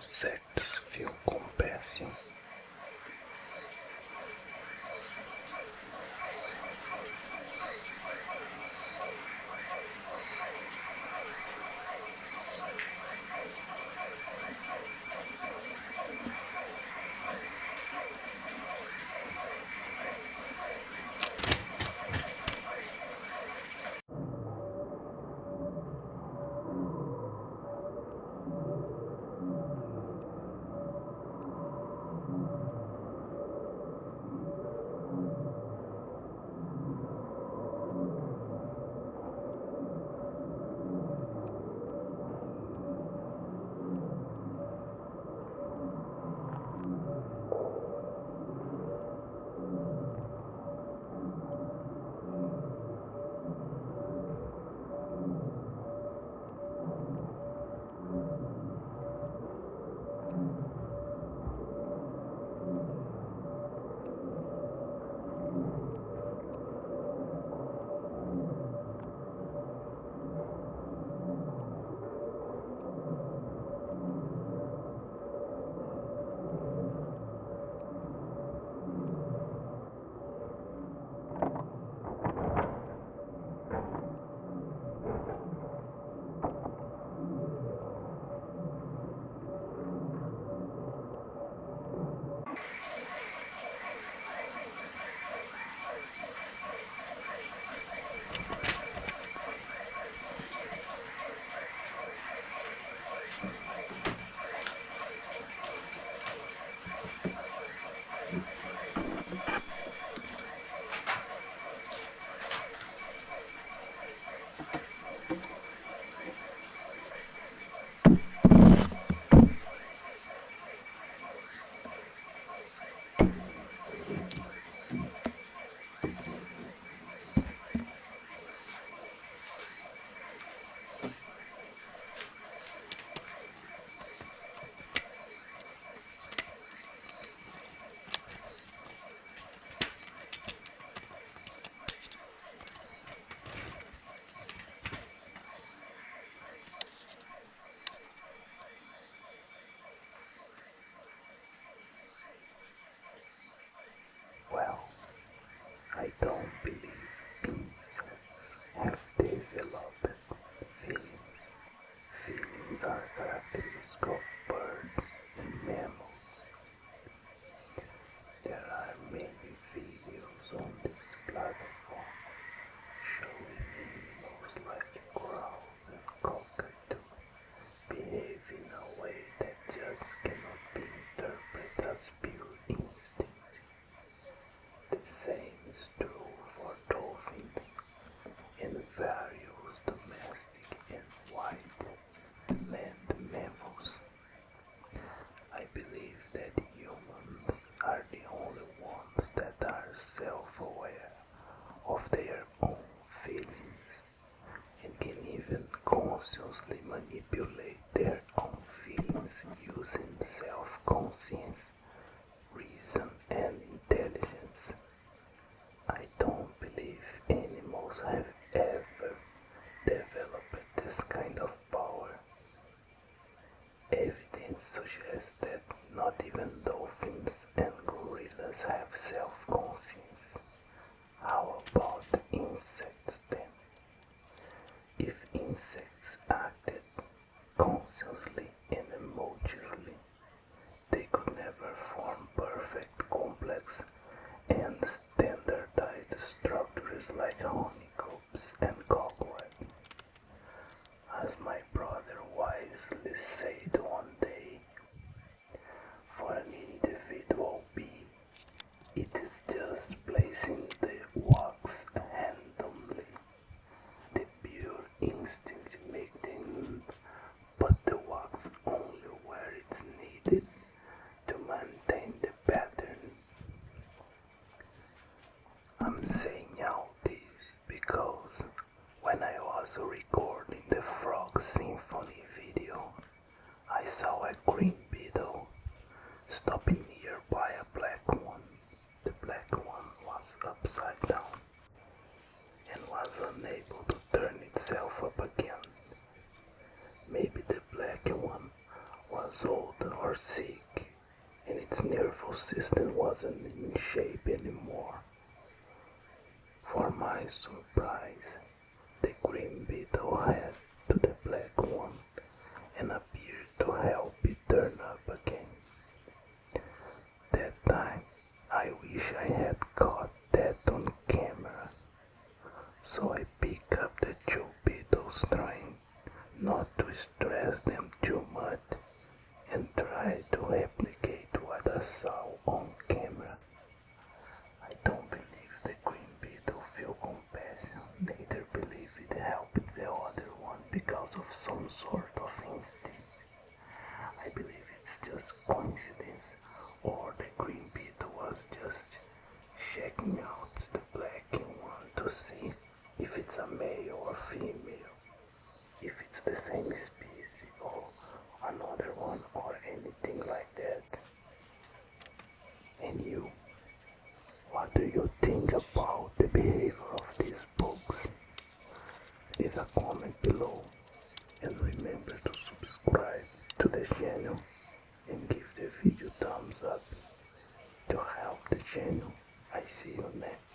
Six. this kind of power. Evidence suggests that not even dolphins and gorillas have self-conscience. upside down and was unable to turn itself up again. Maybe the black one was old or sick and its nervous system wasn't in shape anymore. For my surprise, the green beetle had to the black one and appeared to help it turn up again. That time, I wish I had caught so I pick up the two beetles trying not to stress them too much and try to replicate what I saw on camera. I don't believe the green beetle feel compassion, neither believe it helped the other one because of some sort of instinct. I believe it's just coincidence or the green beetle was just checking out the black one to see if it's a male or female, if it's the same species or another one or anything like that. And you, what do you think about the behavior of these bugs? Leave a comment below and remember to subscribe to the channel and give the video thumbs up to help the channel. I see you next.